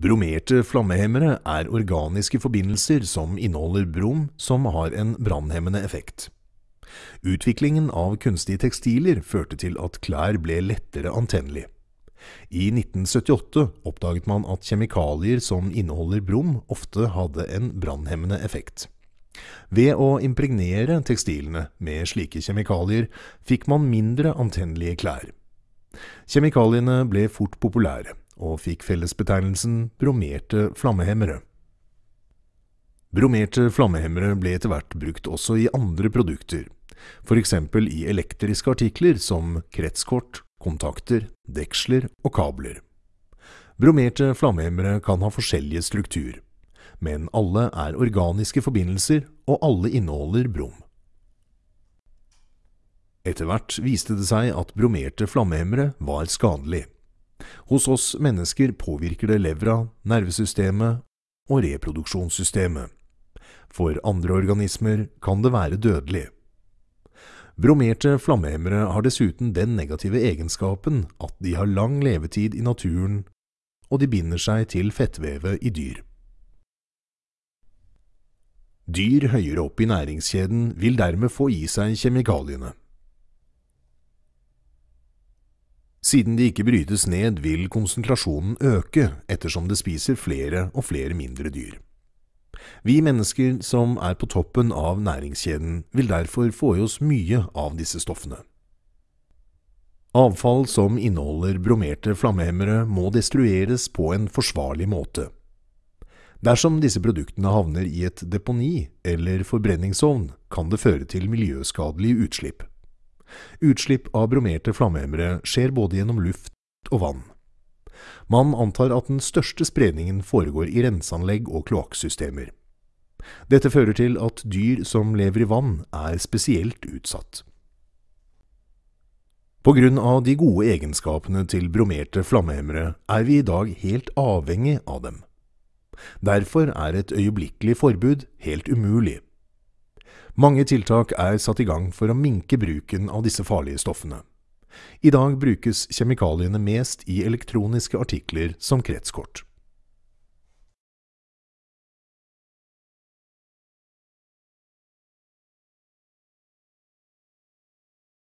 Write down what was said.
Bromerte flammehemmere er organiske forbindelser som inneholder brom som har en brannhemmende effekt. Utviklingen av kunstige tekstiler førte til at klær ble lettere antennelig. I 1978 oppdaget man at kjemikalier som inneholder brom, ofte hadde en brannhemmende effekt. Ved å impregnere tekstilene med slike kjemikalier fikk man mindre antennelige klær. Kjemikaliene ble fort populære, og fikk fellesbetegnelsen bromerte flammehemmere. Bromerte flammehemmere ble etter hvert brukt også i andre produkter, f.eks. i elektriske artikler som kretskort, kontakter, deksler og kabler. Bromerte flammehemmere kan ha forskjellige struktur, men alle er organiske forbindelser, og alle inneholder brom. Etter hvert viste det seg at bromerte flammehemmere var skadelig. Hos oss mennesker påvirker det levra, nervesystemet og reproduksjonssystemet. For andre organismer kan det være dødelig. Bromerte flammehemmere har dessuten den negative egenskapen at de har lang levetid i naturen, og de binder seg til fettvevet i dyr. Dyr høyere opp i næringskjeden vil dermed få i seg kjemikaliene. Siden de ikke brytes ned, vil konsentrasjonen øke ettersom det spiser flere og flere mindre dyr. Vi mennesker som er på toppen av næringskjeden, vil derfor få i oss mye av disse stoffene. Avfall som inneholder bromerte flammehemmere må destrueres på en forsvarlig måte. Dersom disse produktene havner i et deponi eller forbrenningsovn, kan det føre til miljøskadelige utslipp. Utslipp av bromerte flammehemmere skjer både gjennom luft og vann. Man antar at den største spredningen foregår i renseanlegg og kloakksystemer. Dette fører til at dyr som lever i vann, er spesielt utsatt. Av de gode egenskapene til bromerte flammehemmere er vi i dag helt avhengig av dem. Derfor er et øyeblikkelig forbud helt umulig. Mange tiltak er satt i gang for å minke bruken av disse farlige stoffene. I dag brukes kjemikaliene mest i elektroniske artikler som kretskort.